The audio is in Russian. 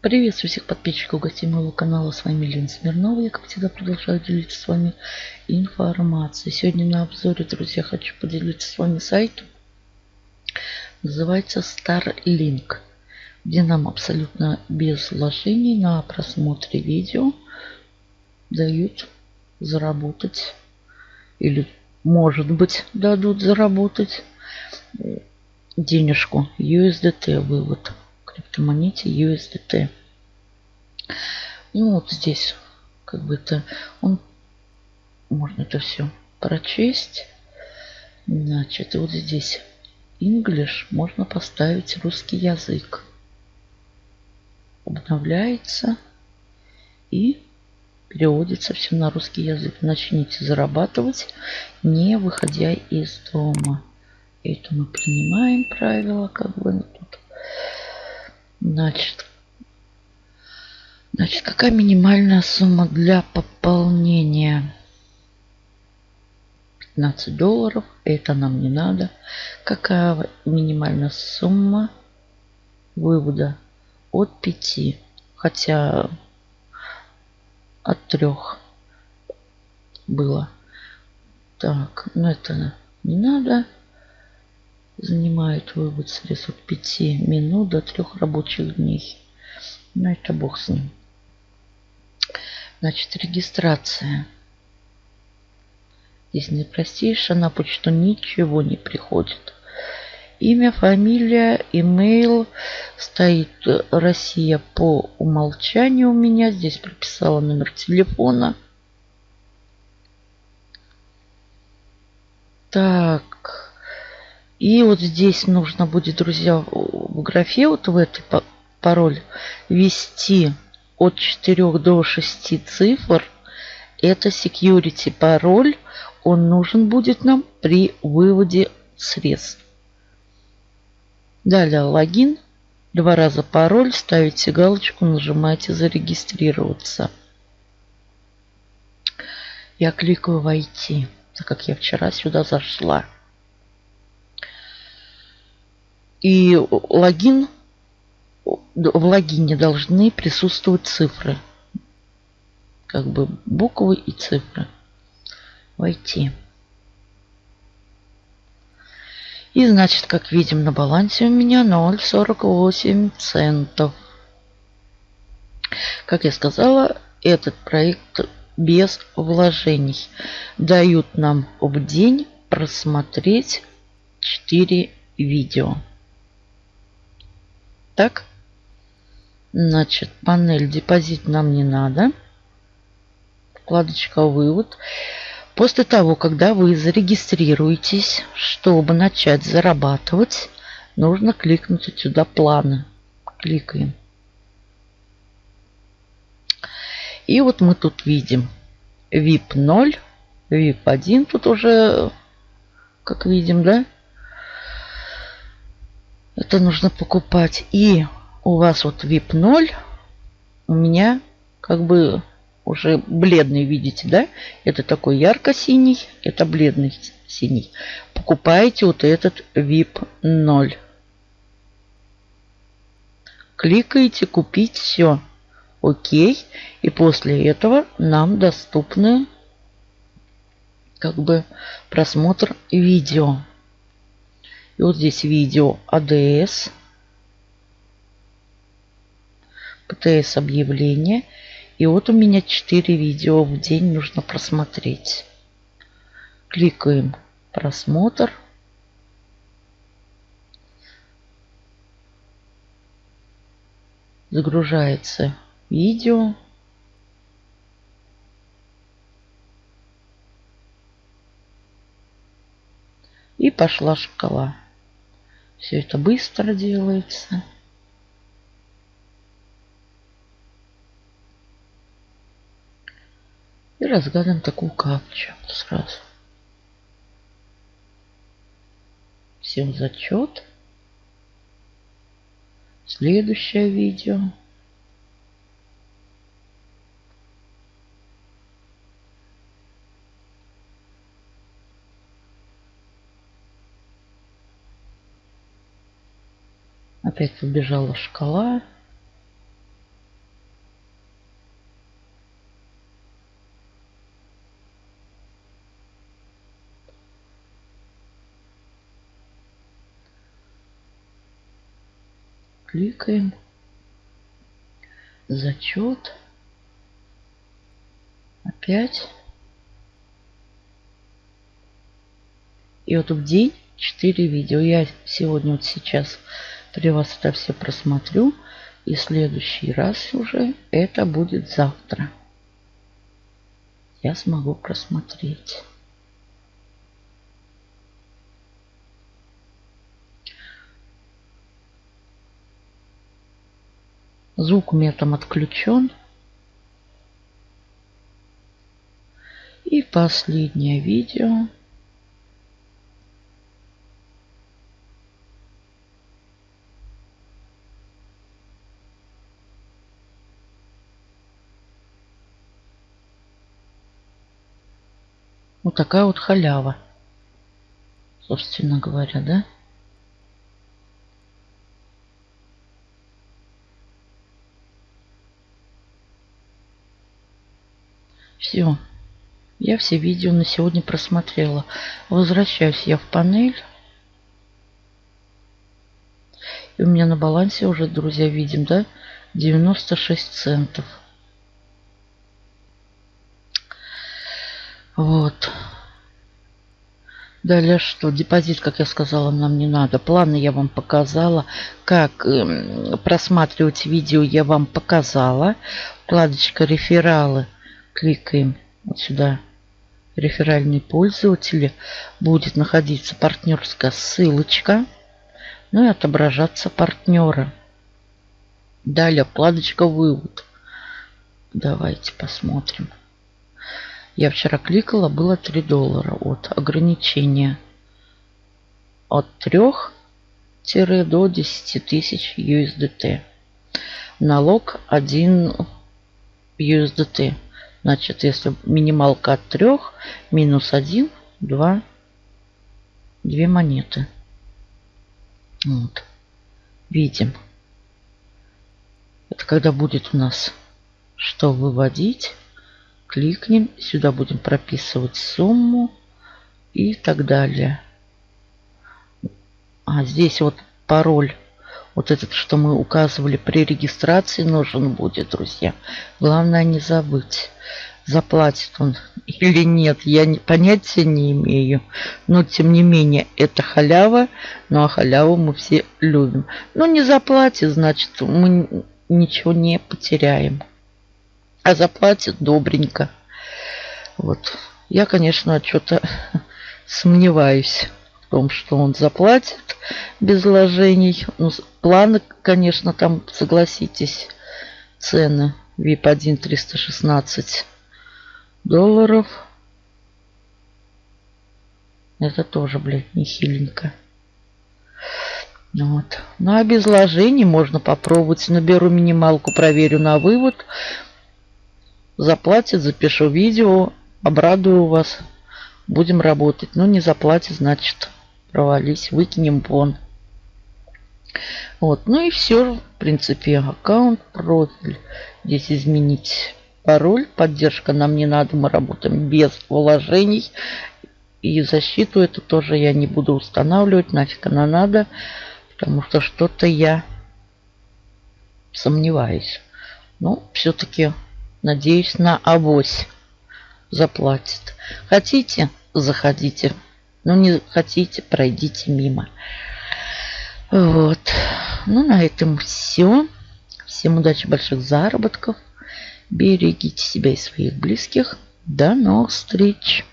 Приветствую всех подписчиков гостей моего канала. С вами Лена Смирнова. Я, как всегда, продолжаю делиться с вами информацией. Сегодня на обзоре, друзья, хочу поделиться с вами сайтом. Называется Starlink, где нам абсолютно без вложений на просмотре видео дают заработать или, может быть, дадут заработать денежку USDT вывод криптомонете USDT. Ну вот здесь как бы это он можно это все прочесть. Значит, вот здесь English можно поставить русский язык. Обновляется и переводится все на русский язык. Начните зарабатывать, не выходя из дома. Это мы принимаем правила, как бы тут Значит, значит, какая минимальная сумма для пополнения? 15 долларов. Это нам не надо. Какая минимальная сумма вывода? От 5. Хотя от 3 было. Так, ну это не надо занимает вывод средств от 5 минут до 3 рабочих дней. Но это бог с ним. Значит, регистрация. Здесь наипростейшая, на почту ничего не приходит. Имя, фамилия, имейл. Стоит Россия по умолчанию у меня. Здесь прописала номер телефона. Так. И вот здесь нужно будет, друзья, в графе, вот в этой пароль, ввести от 4 до 6 цифр. Это security пароль. Он нужен будет нам при выводе средств. Далее логин. Два раза пароль. Ставите галочку, нажимаете зарегистрироваться. Я кликаю войти, так как я вчера сюда зашла. И логин, в логине должны присутствовать цифры. Как бы буквы и цифры. Войти. И значит, как видим, на балансе у меня 0,48 центов. Как я сказала, этот проект без вложений. Дают нам в день просмотреть 4 видео. Так. Значит, панель депозит нам не надо. Вкладочка вывод. После того, когда вы зарегистрируетесь, чтобы начать зарабатывать, нужно кликнуть сюда планы. Кликаем. И вот мы тут видим VIP 0, VIP 1. Тут уже, как видим, да, это нужно покупать. И у вас вот VIP 0. У меня как бы уже бледный, видите, да? Это такой ярко-синий, это бледный синий. Покупаете вот этот VIP 0. Кликаете купить все. Окей. И после этого нам доступны как бы просмотр видео. И вот здесь видео ADS. ПТС объявление. И вот у меня 4 видео в день нужно просмотреть. Кликаем просмотр. Загружается видео. И пошла шкала. Все это быстро делается. И разгадываем такую капчу сразу. Всем зачет. Следующее видео. опять побежала шкала. Кликаем. Зачет. Опять. И вот в день 4 видео. Я сегодня вот сейчас при вас это все просмотрю. И следующий раз уже это будет завтра. Я смогу просмотреть. Звук у меня там отключен. И последнее видео. Вот такая вот халява. Собственно говоря, да? Все. Я все видео на сегодня просмотрела. Возвращаюсь я в панель. И у меня на балансе уже, друзья, видим, да, 96 центов. Вот. Далее что? Депозит, как я сказала, нам не надо. Планы я вам показала. Как э, просматривать видео я вам показала. Вкладочка рефералы кликаем вот сюда реферальные пользователи, будет находиться партнерская ссылочка, ну и отображаться партнера. Далее вкладочка вывод. Давайте посмотрим. Я вчера кликала, было 3 доллара от ограничения от 3 до 10 тысяч USDT. Налог 1 USDT. Значит, если минималка от 3, минус 1, 2, 2 монеты. Вот. Видим. Это когда будет у нас что выводить. Кликнем. Сюда будем прописывать сумму и так далее. А здесь вот пароль вот этот, что мы указывали при регистрации, нужен будет, друзья. Главное не забыть, заплатит он или нет. Я понятия не имею. Но, тем не менее, это халява. Ну, а халяву мы все любим. Но не заплатит, значит, мы ничего не потеряем. А заплатит добренько. Вот. Я, конечно, что-то сомневаюсь в том, что он заплатит без вложений. Ну, планы, конечно, там, согласитесь, цены. VIP 1 316 долларов. Это тоже, блядь, нехиленько. Вот. Ну, а без вложений можно попробовать. Наберу минималку, проверю на вывод. Заплатит, запишу видео, обрадую вас. Будем работать. Ну, не заплатит, значит, провались, выкинем вон. Вот, ну и все, в принципе, аккаунт, профиль. Здесь изменить пароль, поддержка нам не надо, мы работаем без вложений. И защиту эту тоже я не буду устанавливать, нафиг она надо, потому что что-то я сомневаюсь. Но все-таки надеюсь на авось заплатит. Хотите, заходите. Ну, не хотите, пройдите мимо. Вот. Ну, на этом все. Всем удачи, больших заработков. Берегите себя и своих близких. До новых встреч!